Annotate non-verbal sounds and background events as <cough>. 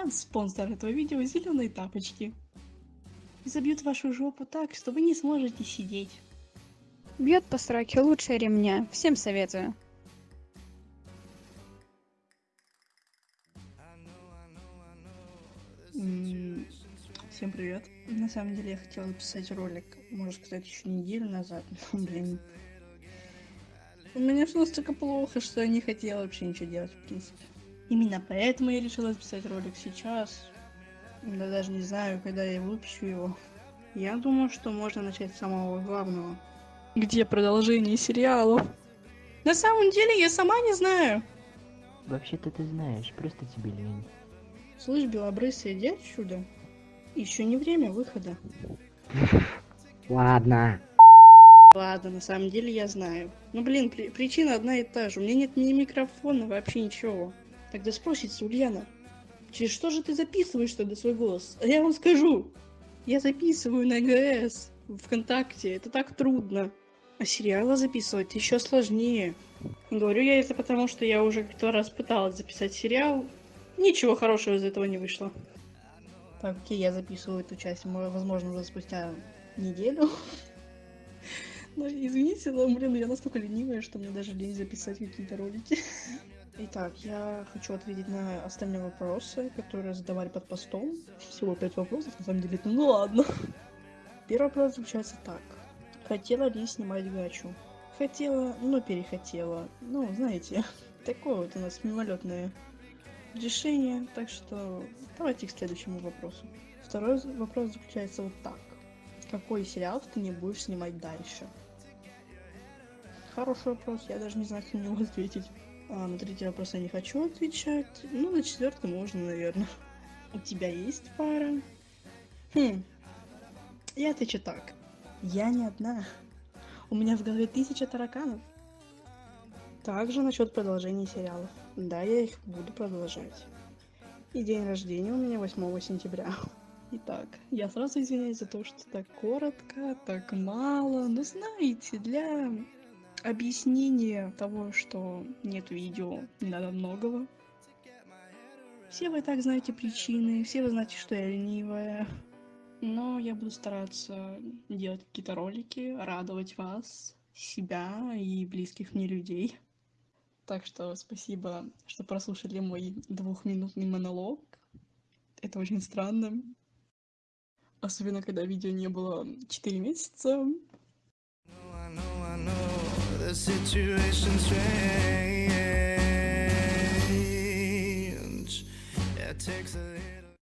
А спонсор этого видео зеленые тапочки. И забьют вашу жопу так, что вы не сможете сидеть. Бьет по сраке лучше ремня. Всем советую. Всем привет. На самом деле я хотела записать ролик, можно сказать, еще неделю назад. Но, <laughs> блин. У меня все настолько плохо, что я не хотела вообще ничего делать, в принципе. Именно поэтому я решила записать ролик сейчас. Да даже не знаю, когда я выпущу его. Я думаю, что можно начать с самого главного. Где продолжение сериалов? На самом деле я сама не знаю. Вообще-то ты знаешь, просто тебе лень. Слышь, белобрысый, иди отсюда. Еще не время выхода. <laughs> Ладно. Ладно, на самом деле я знаю. Ну блин, при- причина одна и та же. У меня нет ни микрофона, вообще ничего. Тогда спросится Ульяна. Через что же ты записываешь тогда свой голос? А я вам скажу. Я записываю на ГС, ВКонтакте. Это так трудно. А сериалы записывать еще сложнее. Говорю я это потому, что я уже как-то раз пыталась записать сериал. Ничего хорошего из этого не вышло. Так, окей, я записываю эту часть, мо- возможно, уже спустя неделю. Ну, извините, но, блин, я настолько ленивая, что мне даже лень записать какие-то ролики. Итак, я хочу ответить на остальные вопросы, которые задавали под постом. Всего пять вопросов, на самом деле, ну ладно. Первый вопрос заключается так. Хотела ли снимать гачу? Хотела, но перехотела. Ну, знаете, <laughs> такое вот у нас мимолетное решение, так что давайте к следующему вопросу. Второй вопрос заключается вот так. Какой сериал ты не будешь снимать дальше? Хороший вопрос, я даже не знаю, как на него ответить. А, на третий вопрос я не хочу отвечать. Ну, на четвертый можно, наверное. <laughs> У тебя есть пара? Хм. Я отвечу так. Я не одна. У меня в голове тысяча тараканов. Также насчет продолжения сериалов. Да, я их буду продолжать. И день рождения у меня 8 сентября. <laughs> Итак, я сразу извиняюсь за то, что так коротко, так мало. Но знаете, для объяснения того, что нет видео, не надо многого. Все вы так знаете причины, все вы знаете, что я ленивая. Но я буду стараться делать какие-то ролики, радовать вас, себя и близких мне людей. Так что спасибо, что прослушали мой двухминутный монолог. Это очень странно. Особенно, когда видео не было 4 месяца. I know, I know the situation's strange. It takes a